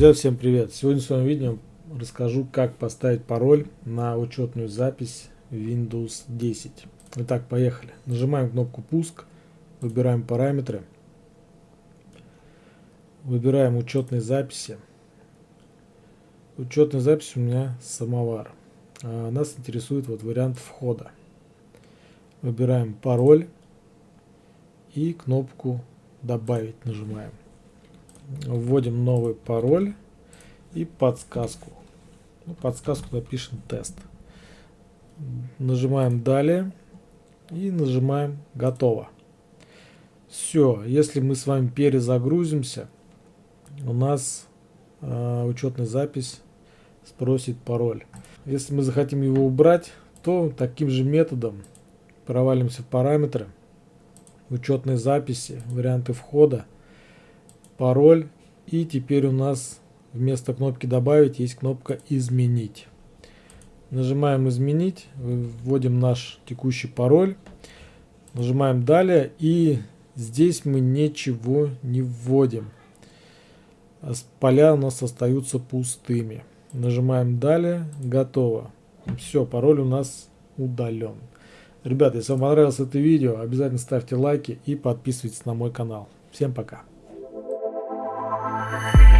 Друзья, всем привет! Сегодня в своем видео расскажу, как поставить пароль на учетную запись Windows 10. Итак, поехали. Нажимаем кнопку «Пуск», выбираем параметры, выбираем учетные записи. Учетная запись у меня самовар. А нас интересует вот вариант входа. Выбираем пароль и кнопку «Добавить» нажимаем вводим новый пароль и подсказку. Ну, подсказку напишем тест. Нажимаем далее и нажимаем готово. Все, если мы с вами перезагрузимся, у нас э, учетная запись спросит пароль. Если мы захотим его убрать, то таким же методом провалимся в параметры, учетной записи, варианты входа, пароль. И теперь у нас вместо кнопки «Добавить» есть кнопка «Изменить». Нажимаем «Изменить», вводим наш текущий пароль, нажимаем «Далее» и здесь мы ничего не вводим. Поля у нас остаются пустыми. Нажимаем «Далее», «Готово». Все, пароль у нас удален. Ребята, если вам понравилось это видео, обязательно ставьте лайки и подписывайтесь на мой канал. Всем пока. Bye.